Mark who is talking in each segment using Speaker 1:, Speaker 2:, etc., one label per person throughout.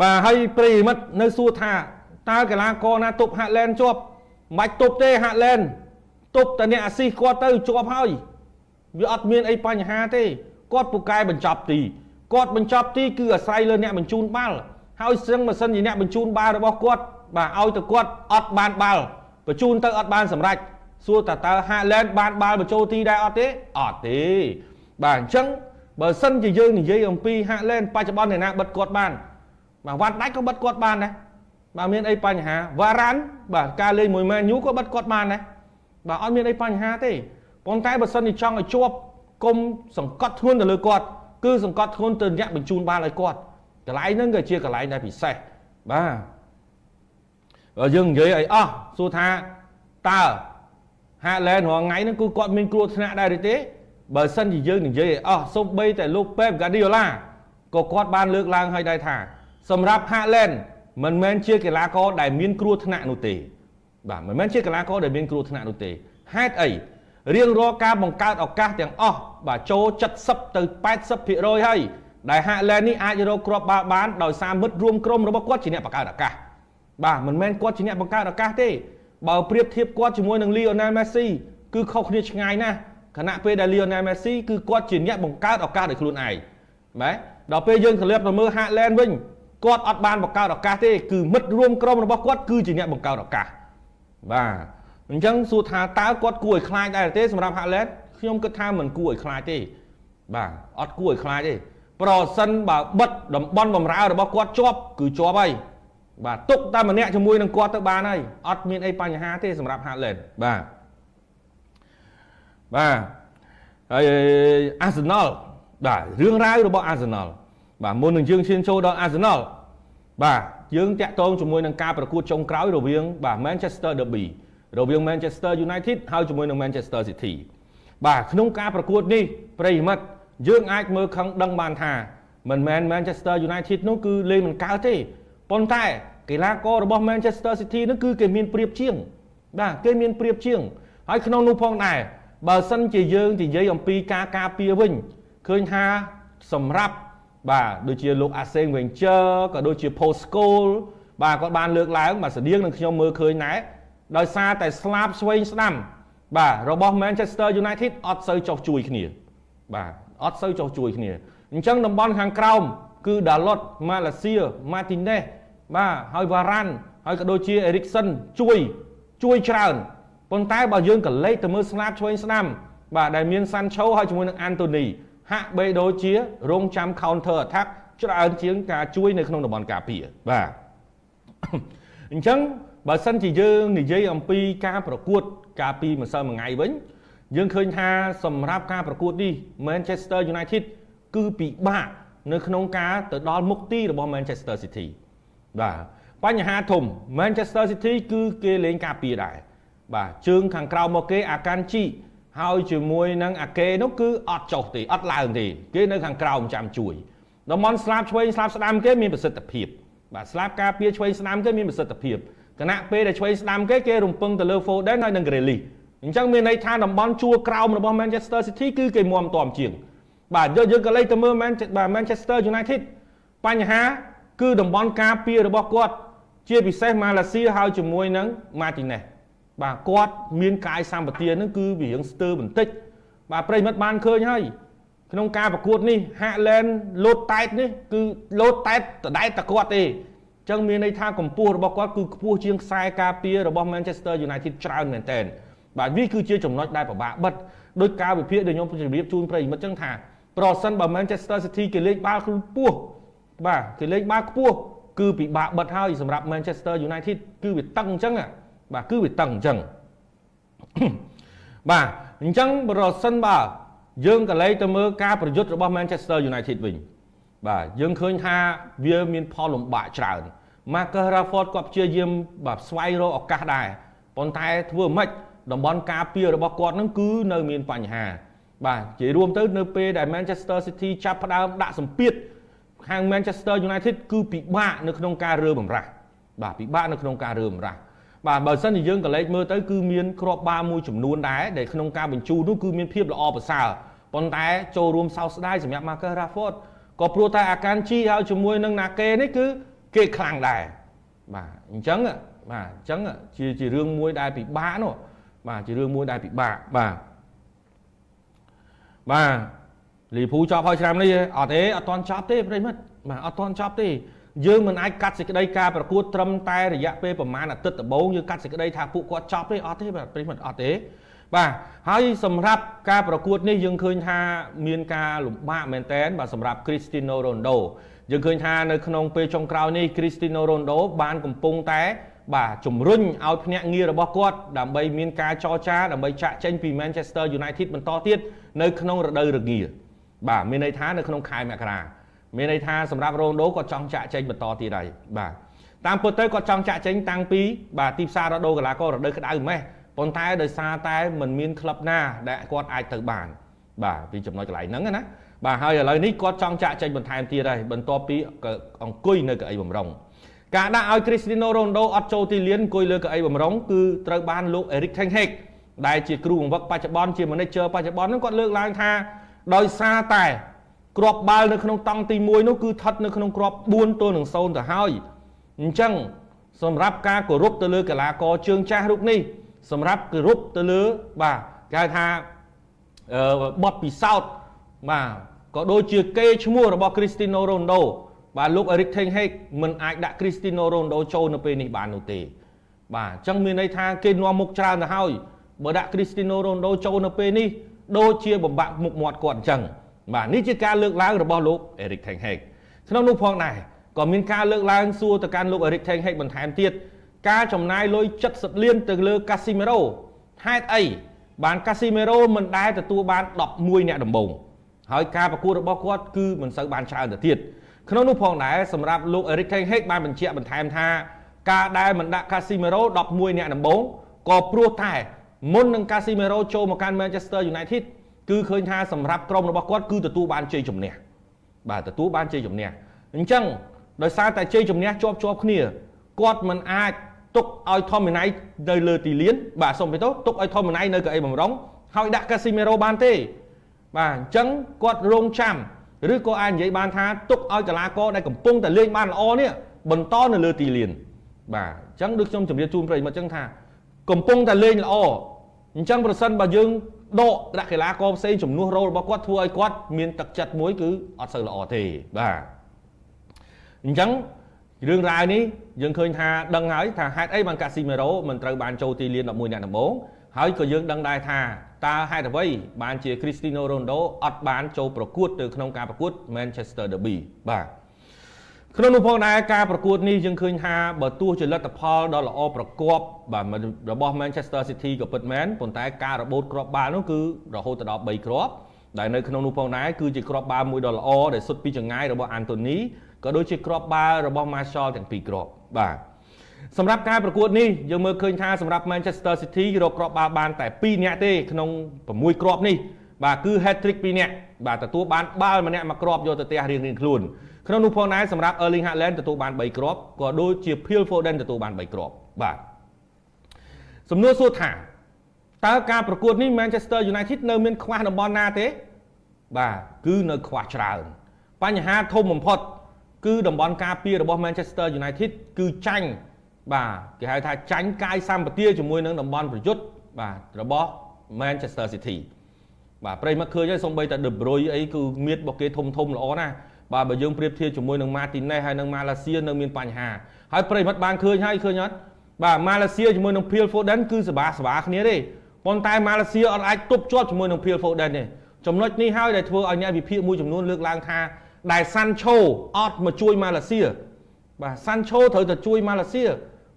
Speaker 1: បាទហើយប្រិមិត្តនៅសួរថាតើកីឡាករណាទប់ហាក់ឡែនជាប់មិនបាច់ទប់ទេហាក់ឡែនទប់តែអ្នកអាស៊ីគាត់ទៅជាប់ហើយវាអត់មានអីបញ្ហាទេគាត់ពូកែបញ្ចប់ទីគាត់បញ្ចប់ទីគឺអាស្រ័យលើអ្នកបញ្ជូនបាល់ហើយស្ទឹងម៉ាស៊ីនជាអ្នកបញ្ជូនបាល់របស់គាត់បាទឲ្យទៅគាត់អត់បានបាល់បញ្ជូនទៅអត់បានសម្រេចសួរតើតើហាឡែនបានបាល់បញ្ចូលទីដែរអត់ទេអត់ទេបាទអញ្ចឹងបើសិនជាយើងនិយាយអំពីហាឡែនបច្ចុប្បន្នអ្នកណាបិទគាត់បាន បាទវ៉ាន់ដាច់ក៏បិទគាត់បានដែរបាទមានអីបញ្ហាវ៉ារ៉ាន់បាទការលេងមួយមែនយូក៏បិទគាត់បានដែរបាទអត់មានអីបញ្ហាទេប៉ុន្តែបើសិនជាចង់ឲ្យជាប់គុំសង្កត់ធ្ងន់ទៅលើគាត់គឺសង្កត់ធ្ងន់ទៅអ្នកបញ្ជូនបាល់ឲ្យគាត់កន្លែងហ្នឹងក៏ជាកន្លែងដែលពិសេសបាទយើងនិយាយឲ្យអស់សួរថាតើហាឡែនរងថ្ងៃហ្នឹងគឺគាត់មានគ្រោះថ្នាក់ដែរឬទេបើសិនជាយើងនិយាយឲ្យអស់សូម្បីតែលោកពេបហ្គាឌីអូឡាក៏គាត់បានលើកឡើងឲ្យដែរថា សម្រាប់ហាឡែនមិនមែនជាកីឡាករដែលមានគ្រោះថ្នាក់នោះទេបាទមិនមែនជាកីឡាករដែលមានគ្រោះថ្នាក់នោះទេហេតុអីរៀងរាល់ការបង្កើតឱកាសទាំងអស់បាទចូល70ទៅ80%ហើយដែលហាក់ឡែននេះអាចរកគ្រាប់បាល់បានដោយសារមិត្តរួមក្រុមរបស់គាត់ជាអ្នកបង្កើតឱកាសបាទមិនមែនគាត់ជាអ្នកបង្កើតឱកាសទេបើប្រៀបធៀបគាត់ជាមួយនឹង Lionel Messi គឺខុសគ្នាឆ្ងាយណាស់ខណៈពេលដែល Lionel Messi គឺគាត់ជាអ្នកបង្កើតឱកាសដោយខ្លួនឯងបាទដល់ពេលយើងធ្លាប់ទៅមើល Haaland វិញ គាត់អត់បានបង្កើតឱកាសទេគឺមិត្តរួមក្រុមរបស់គាត់គឺជាអ្នកបង្កើតឱកាសបាទអញ្ចឹងសួរថាតើគាត់គួរឲ្យខ្លាចដែរទេសម្រាប់ Haaland ខ្ញុំគិតថាមិនគួរឲ្យខ្លាចទេបាទអត់គួរឲ្យខ្លាចទេប្រសិនបើបិទតំបន់បំរើរបស់គាត់ជាប់គឺជាប់ហើយបាទទុកតែម្នាក់ជាមួយនឹងគាត់ទៅបានហើយអត់មានអីបញ្ហាទេសម្រាប់ Haaland បាទបាទហើយ Arsenal បាទរឿងរ៉ាវរបស់ Arsenal បាទមុននឹងយើងឈានចូលដល់ Arsenal បាទយើងតាក់ទងជាមួយនឹងការប្រកួតចុងក្រោយរវាងបាទ Manchester Derby រវាង Manchester United ហើយជាមួយនឹង Manchester City បាទក្នុងការប្រកួតនេះប្រិយមិត្តយើងអាចមើលខឹងដឹងបានថាមិនមែន Manchester United នោះគឺលេងមិនកើតទេប៉ុន្តែកីឡាកររបស់ Manchester City នោះគឺគេមានប្រៀបជាង បាទគេមានប្រៀបជាងហើយក្នុងនោះផងដែរបើសិនជាយើងនិយាយអំពីការការពារវិញឃើញថាសម្រាប់ បាទដូចជាលោកអាសេងវិញជើក៏ដូចជា Post School បាទគាត់បានលើកឡើងបាទស្តៀងនឹងខ្ញុំមើលឃើញដែរដោយសារតែស្លាប់ស្វែងស្ដាំ បាទរបស់ Manchester United អត់សូវចោះជួយគ្នា បាទអត់សូវចោះជួយគ្នាអញ្ចឹងតំបន់ខាងក្រោមគឺ Dalot Malaysia Martinez បាទហើយ Varane ហើយក៏ដូចជា Eriksen ជួយជួយច្រើនប៉ុន្តែបើយើងក៏លេខទៅមើលស្នាបឆ្វេងស្ដាំបាទដែលមាន Sancho ហើយជាមួយនឹង Anthony ហាក់បីដូចជារងចាំ counter attack ច្រើនជាងការជួយនៅក្នុងតំបន់ការពារបាទអញ្ចឹងបើសិនជាយើងនិយាយអំពីការប្រកួត ការពីម្សិលមួយថ្ងៃវិញយើងឃើញថាសម្រាប់ការប្រកួតនេះ Manchester United គឺពិបាកនៅក្នុងការទៅដល់មុខទីរបស់ Manchester City បាទបញ្ហាធំ Manchester City គឺគេលេងការពារដែរបាទជើងខាងក្រៅមកគេអាកាន់ជី ហើយជាមួយនឹងអាកេនោះគឺអត់ចុះទេអត់ឡើងទេគេនៅខាងក្រៅចាំជួយតំបន់ស្លាបឆ្វេងស្លាបស្ដាំគេមានប្រសិទ្ធភាពបាទស្លាបការពារឆ្វេងស្ដាំគេមានប្រសិទ្ធភាពគណៈពេលដែលឆ្វេងស្ដាំគេគេរំពឹងទៅលើ Foden ហើយនិង Grealish អញ្ចឹងមានន័យថាតំបន់ជួរក្រោមរបស់ Manchester City គឺគេមុំតមជាង បាទយកយើងក៏លេខទៅមើល Manchester United បញ្ហាគឺតំបន់ការពាររបស់គាត់ជាពិសេសម៉ាឡេស៊ីហើយជាមួយនឹង Martinez បាទគាត់មានកាយសម្បទានឹងគឺវារៀងស្ទើរបន្តិចបាទប្រិមិត្តបានឃើញហើយក្នុងការប្រកួតនេះហាក់ឡែនលោតតែតនេះគឺលោតតែតដដែលតែគាត់ទេចឹងមានន័យថាកម្ពស់របស់គាត់គឺខ្ពស់ជាងខ្សែការពាររបស់ Manchester United ច្រើនមែនទែនបាទវាគឺជាចំណុចដែលពិបាកបិទដោយការវិភាគដែលខ្ញុំជម្រាបជូនប្រិយមិត្តចឹងថាប្រសិនបើ Manchester City គេលេងបាល់ខ្ពស់បាទគេលេងបាល់ខ្ពស់គឺពិបាកបិទហើយសម្រាប់ Manchester United គឺវាតឹងអញ្ចឹង បាទគឺវាតឹងអញ្ចឹងបាទអញ្ចឹងប្រសិនបើយើងក៏លេខទៅមើលការប្រយុទ្ធរបស់ Manchester United វិញបាទយើងឃើញថាវាមានផលលំបាកច្រើន Marcus Rashford គាត់ព្យាយាមបាទស្វែងរកឱកាសដែរប៉ុន្តែធ្វើម៉េចតំបន់ការពាររបស់គាត់នឹងគឺនៅមានបញ្ហា បាទនិយាយរួមទៅនៅពេលដែល Manchester City ចាប់ផ្ដើមដាក់សម្ពាធខាង Manchester United គឺពិបាកនៅក្នុងការរើបំរាស់បាទពិបាកនៅក្នុងការរើបំរាស់ បាទបើសិនជាយើងក៏លេចមើលទៅគឺមានគ្រាប់បាល់មួយចំនួនដែរដែលក្នុងការបញ្ជូននោះគឺមានភាពល្អប្រសើរប៉ុន្តែចូលរួមសោកស្ដាយសម្រាប់ Marcus Rashford ក៏ព្រោះតែអាកានជីហើយជាមួយនឹងណាកេនេះគឺគេខ្លាំងដែរបាទអញ្ចឹងបាទអញ្ចឹងជាជារឿងមួយដែលពិបាកនោះបាទជារឿងមួយដែលពិបាកបាទបាទលីភូចប់ហើយឆ្នាំនេះអត់ទេអត់ទាន់ចប់ទេប្រិមិត្តបាទអត់ទាន់ចប់ទេ យើងមិនអាចកាត់សេចក្តីការប្រកួតត្រឹមតែរយៈពេលប្រហែលអាទិត្យដំបូងយើងកាត់សេចក្តីថាពួកគាត់ចប់ទេអត់ទេបាទប្រិមិត្តអត់ទេបាទហើយសម្រាប់ការប្រកួតនេះយើងឃើញថាមានការលំបាកមែនតើបាទសម្រាប់ Cristiano Ronaldo យើងឃើញថានៅក្នុងពេលចុងក្រោយនេះ Cristiano Ronaldo បានកំពុងតែបាទជំរុញឲ្យភ្នាក់ងាររបស់គាត់ដើម្បីមានការចរចាដើម្បីចាក់ចេញពី Manchester United បន្តទៀតនៅក្នុងរដូវរងាបាទមានន័យថានៅក្នុងខែមករា មានន័យថាសម្រាប់រ៉ូណូគាត់ចង់ចាក់ចេញបន្តទៀតហើយបាទតាមពិតទៅគាត់ចង់ចាក់ចេញតាំងពីបាទទីផ្សាររដូវកីឡាកររដូវក្តៅម៉េះប៉ុន្តែដោយសារតែมันមានក្លឹបណាដែលគាត់អាចទៅបាន បាទពីចំណុចកន្លែងហ្នឹងណាបាទហើយឥឡូវនេះគាត់ចង់ចាក់ចេញបន្ថែមទៀតហើយបន្ទាប់ពីអង្គុយនៅកៅអីបំរុងការដាក់ឲ្យ Cristiano Ronaldo អត់ចូលទីលានអង្គុយលើកៅអីបំរុងគឺត្រូវបានលោក Erik ten Hag ដែលជាគ្រូបង្វឹកបច្ចុប្បន្នជា manager បច្ចុប្បន្នហ្នឹងគាត់លើកឡើងថាដោយសារតែ គ្រាប់បាល់នៅក្នុងតង់ទី1នោះគឺស្ថិតនៅក្នុងគ្រាប់4ទល់នឹង0ទៅហើយអញ្ចឹងសម្រាប់ការគោរពទៅលើកីឡាករជើងចាស់រូបនេះសម្រាប់គោរពទៅលើបាទគេហៅថាបទពិសោធន៍បាទក៏ដូចជាគេឈ្មោះរបស់ Cristiano Ronaldo បាទលោក Erik ten Hag មិនអាចដាក់ Cristiano Ronaldo ចូលនៅពេលនេះបាននោះទេ បាទអញ្ចឹងមានន័យថាគេនាំមុខច្រើនទៅហើយបើដាក់ Cristiano Ronaldo ចូលនៅពេលនេះដូចជាបំបាក់មុខមាត់គាត់អញ្ចឹង បាទនេះជាការលើកឡើងរបស់លោក Erik ten Hag ក្នុងនោះផងដែរក៏មានការលើកឡើងសួរទៅកាន់លោក Erik ten Hag បន្ថែមទៀតការចំណាយលុយ70លានទៅលើ Casemiro ហេតុអីបាន Casemiro មិនដែលទទួលបាន11អ្នកដំបូងហើយការប្រកួតរបស់គាត់គឺមិនសូវបានច្រើនទៅទៀតក្នុងនោះផងដែរសម្រាប់លោក Erik ten Hag បានបញ្ជាក់បន្ថែមថាការដែលមិនដាក់ Casemiro 11អ្នកដំបូងក៏ព្រោះតែមុននឹង Casemiro ចូលមកកាន់ Manchester United គឺឃើញថាសម្រាប់ក្រុមរបស់គាត់គឺទទួលបានជ័យជំនះបាទទទួលបានជ័យជំនះអញ្ចឹងដោយសារតែជ័យជំនះជាប់ជាប់គ្នាគាត់មិនអាចទុកឲ្យថមមីណៃនៅលើទីលាន បាទសុំពីទៅទុកឲ្យថមមីណៃនៅកៅអីបំរុងហើយដាក់កាស៊ីមេរ៉ូបានទេបាទអញ្ចឹងគាត់រងចាំឬក៏អាចនិយាយបានថាទុកឲ្យកីឡាករដែលកំពុងតែលេងបានល្អនេះបន្តនៅលើទីលាន បាទអញ្ចឹងដូចខ្ញុំជម្រាបជូនប្រិយមិត្តអញ្ចឹងថា កំពុងតែលេងល្អអញ្ចឹងប្រសិនបើយើង ដកដាក់កីឡាករផ្សេងជំនួសរ៉ូលរបស់គាត់ធ្វើឲ្យគាត់មានទឹកចិត្តមួយគឺអត់សូវល្អទេបាទអញ្ចឹងរឿងរ៉ាវនេះយើងឃើញថាដឹងហើយថាហេតុអីបានកាស៊ីមេរ៉ូមិនត្រូវបានចូលទីលាន11អ្នកដំបូងហើយក៏យើងដឹងដែរថាតើហេតុអ្វីបានជា Cristiano Ronaldo អត់បានចូលប្រកួតទៅក្នុងការប្រកួត Manchester Derby បាទ ក្នុងនោះផងដែរការប្រកួតនេះយើងឃើញថាបើទោះជាលទ្ធផលដ៏ល្អប្រកបបាទរបស់ Manchester City ក៏ពិតមែនប៉ុន្តែការរបូតគ្រាប់បាល់នោះគឺរហូតទៅដល់3គ្រាប់ដែលនៅក្នុងនោះផងដែរគឺជាគ្រាប់បាល់មួយដ៏ល្អដែលសុទ្ធពីចង្ងាយរបស់ Anthony ក៏ដូចជាគ្រាប់បាល់របស់ Martial ទាំងពីរគ្រាប់បាទសម្រាប់ការប្រកួតនេះយើងមើលឃើញថាសម្រាប់ Manchester City រកគ្រាប់បាល់បានតែ2នាក់ទេក្នុង6គ្រាប់នេះបាទគឺ hat trick 2នាក់ បាទទទួលបានបាល់ម្នាក់មួយគ្រាប់យកទៅផ្ទះរៀងៗខ្លួនក្នុងនោះផងដែរសម្រាប់ Erling Haaland ទទួលបាន3គ្រាប់ក៏ដូចជា Phil Foden ទទួលបាន3គ្រាប់បាទសំណួរសួរថាតើការប្រកួតនេះ Manchester United នៅមានខ្វះតំបន់ណាទេ បាទគឺនៅខ្វះច្រើនបញ្ហាធំបំផុត គឺតំបន់ការពាររបស់ Manchester United គឺចាញ់បាទគេហៅថាចាញ់កាយសម្បទាជាមួយនឹងតំបន់ប្រយុទ្ធបាទរបស់ Manchester City បាទប្រិមត្តឃើញហើយសំបីតែ De Bruyne អីគឺមៀតរបស់គេធំធំល្អណាស់បាទបើយើងប្រៀបធៀបជាមួយនឹង Martinez ហើយនឹង Malaysia នៅមានបញ្ហាហើយប្រិមិត្តបានឃើញហើយឃើញអត់បាទ Malaysia ជាមួយនឹង Phil Foden គឺសបាសបាគ្នាទេប៉ុន្តែ Malaysia អត់អាចទប់ជាប់ជាមួយនឹង Phil Foden ទេចំណុចនេះហើយដែលធ្វើឲ្យអ្នកវិភាគមួយចំនួនលើកឡើងថាដែល Sancho អត់មកជួយ Malaysia បាទ Sancho ត្រូវតែជួយ Malaysia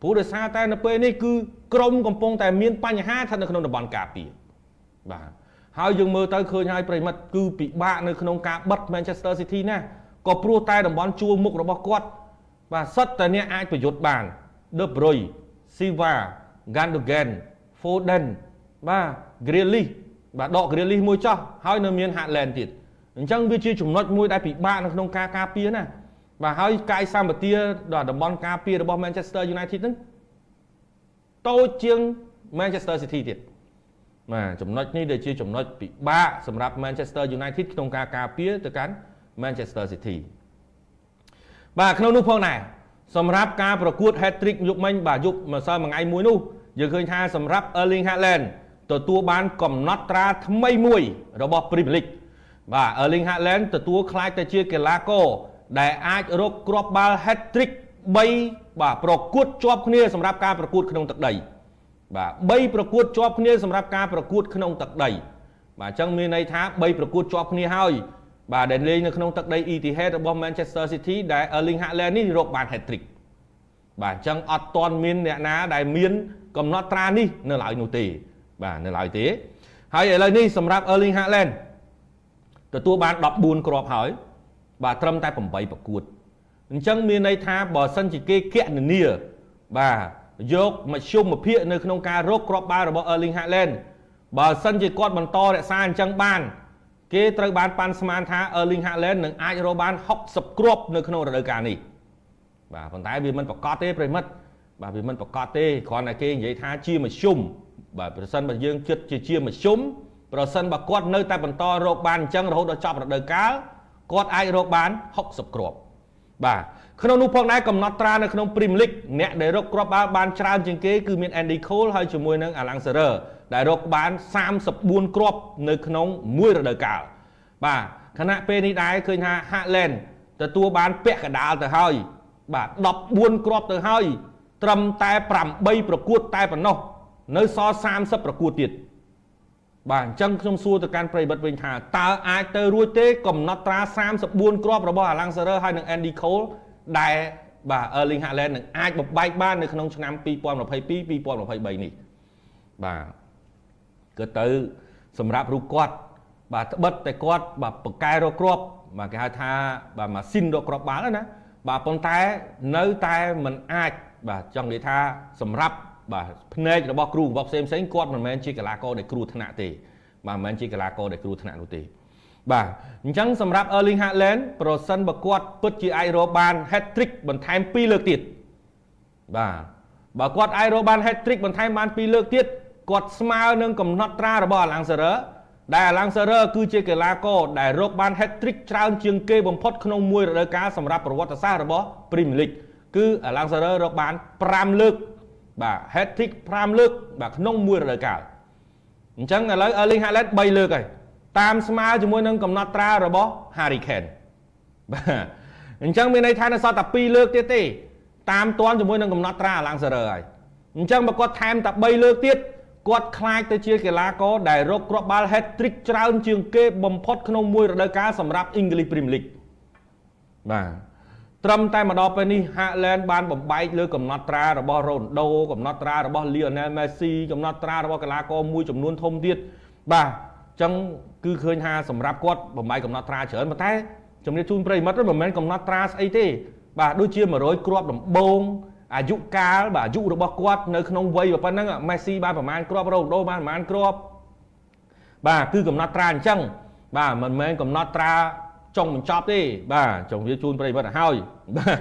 Speaker 1: ព្រោះដោយសារតែនៅពេលនេះគឺក្រុមកំពុងតែមានបញ្ហាស្ថិតនៅក្នុងតំបន់ការពារបាទ ហើយយើងមើលទៅឃើញហើយប្រិមិត្តគឺពិបាកនៅក្នុងការបិទ Manchester City ណាក៏ព្រោះតែតំបន់ជួរមុខរបស់គាត់បាទសិតតែអ្នកអាចប្រយុទ្ធបាន De Bruyne Silva Gundogan Foden បាទ Grealish បាទដក Grealish មួយចោះហើយនៅមាន Haaland ទៀតអញ្ចឹងវាជាចំណុចមួយដែលពិបាកនៅក្នុងការការពារណាបាទហើយកាយសម្បទាដល់តំបន់ការពាររបស់ Manchester United ហ្នឹងតូចជាង Manchester City ទៀត បាទចំណុចនេះដែលជាចំណុចពិបាកសម្រាប់ Manchester United ក្នុងការការពារទៅកាន់ Manchester City បាទក្នុងនោះផងដែរសម្រាប់ការប្រកួត hat-trick យប់មិញបាទយប់ម្សិលមួយថ្ងៃមួយនោះយើងឃើញថាសម្រាប់ Erling Haaland ទទួលបានកំណត់ត្រាថ្មីមួយរបស់ Premier League បាទ Erling Haaland ទទួលខ្លាចទៅជាកីឡាករដែលអាចរកគ្រាប់បាល់ hat-trick 3បាទប្រកួតជាប់គ្នាសម្រាប់ការប្រកួតក្នុងទឹកដី បាទ3ប្រកួតជាប់គ្នាសម្រាប់ការប្រកួតក្នុងទឹកដី បាទអញ្ចឹងមានន័យថា3ប្រកួតជាប់គ្នាហើយបាទដែលលេងនៅក្នុងទឹកដី Etihad របស់ Manchester City ដែល Erling Haaland នេះរកបាន hat-trick បាទអញ្ចឹងអត់ទាន់មានអ្នកណាដែលមានកំណត់ត្រានេះនៅឡើយនោះទេ បាទនៅឡើយទេ ហើយឥឡូវនេះសម្រាប់ Erling Haaland ទទួលបាន14គ្រាប់ហើយ បាទត្រឹមតែ8ប្រកួតអញ្ចឹងមានន័យថាបើសិនជាគេគណនាបាទ យកមធ្យមភាគនៅក្នុងការរកគ្រាប់បាល់របស់ Erling Haaland បើសិនជាគាត់បន្តរក្សាអញ្ចឹងបាន គេត្រូវបានប៉ាន់ស្មានថា Erling Haaland នឹងអាចរកបាន60គ្រាប់នៅក្នុងរដូវកាលនេះបាទប៉ុន្តែវាមិនប្រកាសទេប្រិមិត្តបាទវាមិនប្រកាសទេគ្រាន់តែគេនិយាយថាជាមធ្យមបាទប្រសិនបើយើងគិតជាជាមធ្យមប្រសិនបើគាត់នៅតែបន្តរកបានអញ្ចឹងរហូតដល់ចប់រដូវកាលគាត់អាចរកបាន60គ្រាប់បាទ ក្នុងនោះផងដែរកំណត់ត្រានៅក្នុង Premier League អ្នកដែលរកគ្រាប់បាល់បានច្រើនជាងគេគឺមាន Andy Cole ហើយជាមួយនឹង Alan Shearer ដែលរកបាន34គ្រាប់នៅក្នុងមួយរដូវកាលបាទខណៈពេលនេះដែរឃើញថា Haaland ទទួលបានពាក់កដាលទៅហើយបាទ14គ្រាប់ទៅហើយត្រឹមតែ8ប្រកួតតែប៉ុណ្ណោះនៅសល់30ប្រកួតទៀតបាទអញ្ចឹងខ្ញុំសួរទៅកាន់ប្រិយមិត្តវិញថាតើអាចទៅរួចទេកំណត់ត្រា34គ្រាប់របស់ Alan Shearer ហើយនិង Andy Cole ដែលបាទ Erling Haaland នឹងអាចបំបែកបាននៅក្នុងឆ្នាំ2022 2023នេះបាទគឺទៅសម្រាប់រូបគាត់បាទត្បិតតែគាត់បាទបកកែរកគ្រាប់បាទគេហៅថាបាទម៉ាស៊ីនរកគ្រាប់បាល់ណាបាទប៉ុន្តែនៅតែមិនអាចបាទចង់និយាយថាសម្រាប់បាទភ្នែករបស់គ្រូរបស់ផ្សេងផ្សេងគាត់មិនមែនជាកីឡាករដែលគ្រោះថ្នាក់ទេបាទមិនមែនជាកីឡាករដែលគ្រោះថ្នាក់នោះទេ បាទអញ្ចឹងសម្រាប់ Erling Haaland ប្រសិនបើគាត់ពិតជាអាចរកបាន hat-trick បន្ថែម2លើកទៀតបាទបើគាត់អាចរកបាន hat-trick បន្ថែមបាន2លើកទៀតគាត់ស្មើនឹងកំណត់ត្រារបស់ Alan Shearer ដែល Alan Shearer គឺជាកីឡាករដែលរកបាន hat-trick ច្រើនជាងគេបំផុតក្នុងមួយរដូវកាលសម្រាប់ប្រវត្តិសាស្ត្ររបស់ Premier League គឺ Alan Shearer រកបាន5លើកបាទ hat-trick 5លើកបាទក្នុងមួយរដូវកាលអញ្ចឹងឥឡូវ Erling Haaland 3លើកហើយ តាមស្មើជាមួយនឹងកំណត់ត្រារបស់ Harry Kane បាទអញ្ចឹងមានន័យថានៅសល់តែ2លើកទៀតទេតាមតាន់ជាមួយនឹងកំណត់ត្រា Alan Shearer ហើយអញ្ចឹងបើគាត់ថែមតែ3លើកទៀតគាត់ខ្លាចទៅជាកីឡាករដែលរកគ្រាប់បាល់ hat-trick ច្រើនជាងគេបំផុតក្នុងមួយរដូវកាលសម្រាប់ English Premier League បាទត្រឹមតែមកដល់ពេលនេះហាក់ឡែនបានបំបែកលើកំណត់ត្រារបស់រ៉ូណដូកំណត់ត្រារបស់លីអូណែលមេស៊ីកំណត់ត្រារបស់កីឡាករមួយចំនួនធំទៀតបាទអញ្ចឹងគឺឃើញថាសម្រាប់គាត់បំបែកកំណត់ត្រាច្រើនប៉ុន្តែជំរាបជូនប្រិមិត្តមិនមែនកំណត់ត្រាស្អីទេ បាទដូចជា100គ្រាប់ដំបូងអាយុកាលបាទអាយុរបស់គាត់នៅក្នុងវ័យប៉ុណ្ណឹងមេស៊ីបានប្រមាណគ្រាប់រ៉ូណដូបានប្រមាណគ្រាប់បាទគឺកំណត់ត្រាអញ្ចឹងបាទមិនមែនកំណត់ត្រាចុងបញ្ចប់ទេ បាទចុងវាជូនប្រិយមិត្តឲ្យហើយបាទ